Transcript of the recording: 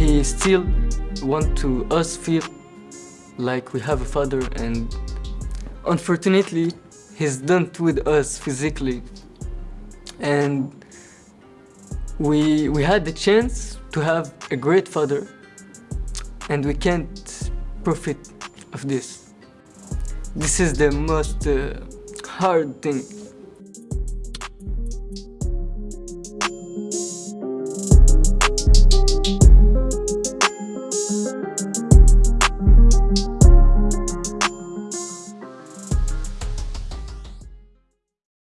He still want to us feel like we have a father and unfortunately he's done with us physically. And we we had the chance to have a great father and we can't profit of this. This is the most uh, hard thing.